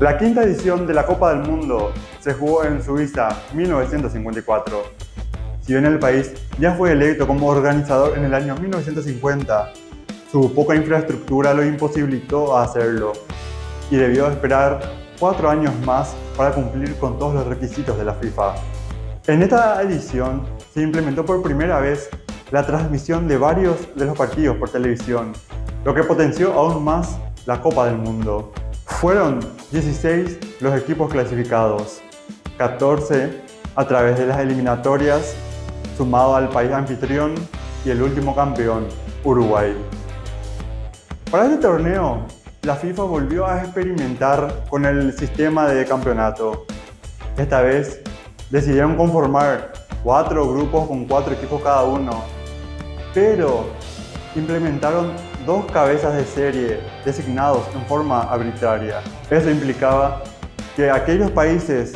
La quinta edición de la Copa del Mundo se jugó en Suiza 1954. Si bien el país ya fue electo como organizador en el año 1950, su poca infraestructura lo imposibilitó a hacerlo y debió esperar cuatro años más para cumplir con todos los requisitos de la FIFA. En esta edición se implementó por primera vez la transmisión de varios de los partidos por televisión, lo que potenció aún más la Copa del Mundo. Fueron 16 los equipos clasificados, 14 a través de las eliminatorias, sumado al país anfitrión y el último campeón, Uruguay. Para este torneo, la FIFA volvió a experimentar con el sistema de campeonato. Esta vez decidieron conformar cuatro grupos con cuatro equipos cada uno, pero implementaron dos cabezas de serie designados en forma arbitraria. Eso implicaba que aquellos países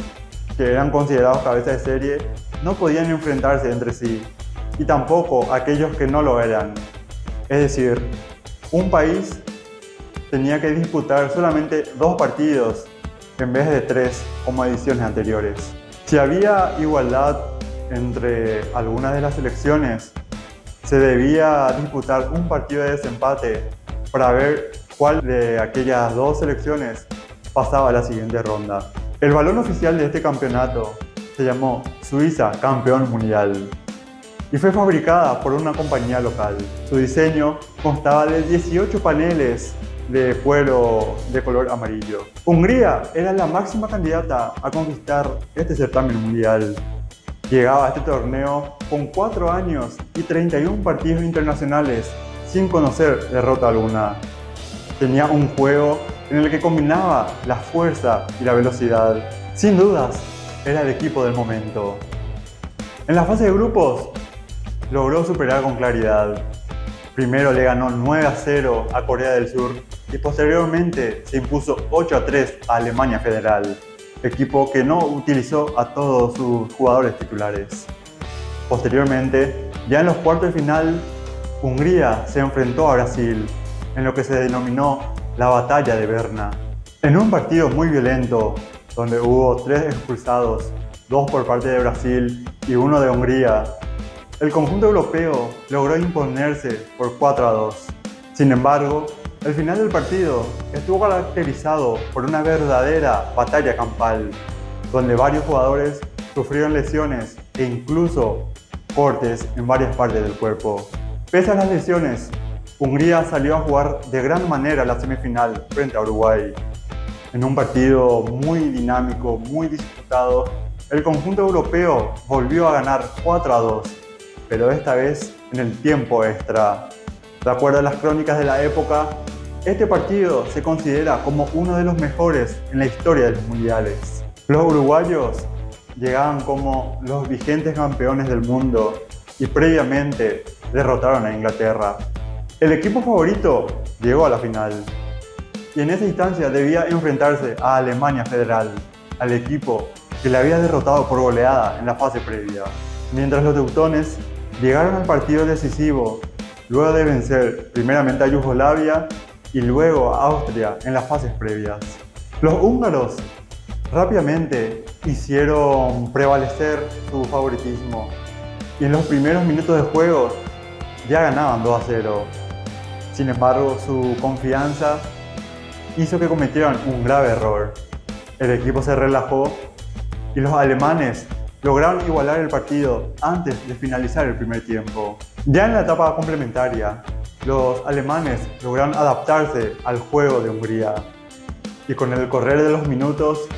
que eran considerados cabezas de serie no podían enfrentarse entre sí y tampoco aquellos que no lo eran. Es decir, un país tenía que disputar solamente dos partidos en vez de tres como ediciones anteriores. Si había igualdad entre algunas de las selecciones, se debía disputar un partido de desempate para ver cuál de aquellas dos selecciones pasaba a la siguiente ronda. El balón oficial de este campeonato se llamó Suiza Campeón Mundial y fue fabricada por una compañía local. Su diseño constaba de 18 paneles de cuero de color amarillo. Hungría era la máxima candidata a conquistar este certamen mundial Llegaba a este torneo con 4 años y 31 partidos internacionales sin conocer derrota alguna. Tenía un juego en el que combinaba la fuerza y la velocidad. Sin dudas, era el equipo del momento. En la fase de grupos, logró superar con claridad. Primero le ganó 9 a 0 a Corea del Sur y posteriormente se impuso 8 a 3 a Alemania Federal equipo que no utilizó a todos sus jugadores titulares. Posteriormente, ya en los cuartos de final, Hungría se enfrentó a Brasil en lo que se denominó la Batalla de Berna. En un partido muy violento, donde hubo tres expulsados, dos por parte de Brasil y uno de Hungría, el conjunto europeo logró imponerse por 4 a 2. Sin embargo, el final del partido estuvo caracterizado por una verdadera batalla campal, donde varios jugadores sufrieron lesiones e incluso cortes en varias partes del cuerpo. Pese a las lesiones, Hungría salió a jugar de gran manera la semifinal frente a Uruguay. En un partido muy dinámico, muy disputado, el conjunto europeo volvió a ganar 4 a 2, pero esta vez en el tiempo extra. De acuerdo a las crónicas de la época, este partido se considera como uno de los mejores en la historia de los mundiales. Los uruguayos llegaban como los vigentes campeones del mundo y previamente derrotaron a Inglaterra. El equipo favorito llegó a la final y en esa instancia debía enfrentarse a Alemania Federal, al equipo que le había derrotado por goleada en la fase previa. Mientras los teutones llegaron al partido decisivo luego de vencer primeramente a Yugoslavia y luego a Austria en las fases previas. Los húngaros rápidamente hicieron prevalecer su favoritismo y en los primeros minutos de juego ya ganaban 2 a 0. Sin embargo, su confianza hizo que cometieran un grave error. El equipo se relajó y los alemanes lograron igualar el partido antes de finalizar el primer tiempo. Ya en la etapa complementaria, los alemanes lograron adaptarse al juego de Hungría y con el correr de los minutos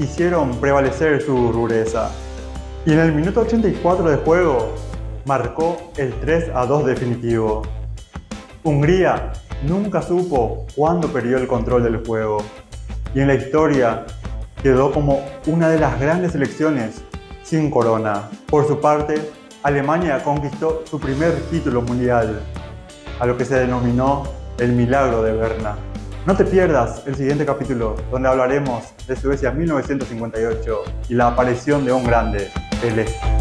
hicieron prevalecer su rudeza. Y en el minuto 84 de juego marcó el 3 a 2 definitivo. Hungría nunca supo cuándo perdió el control del juego y en la historia quedó como una de las grandes selecciones sin corona. Por su parte, Alemania conquistó su primer título mundial a lo que se denominó el milagro de Berna. No te pierdas el siguiente capítulo donde hablaremos de Suecia 1958 y la aparición de un grande, Pelé.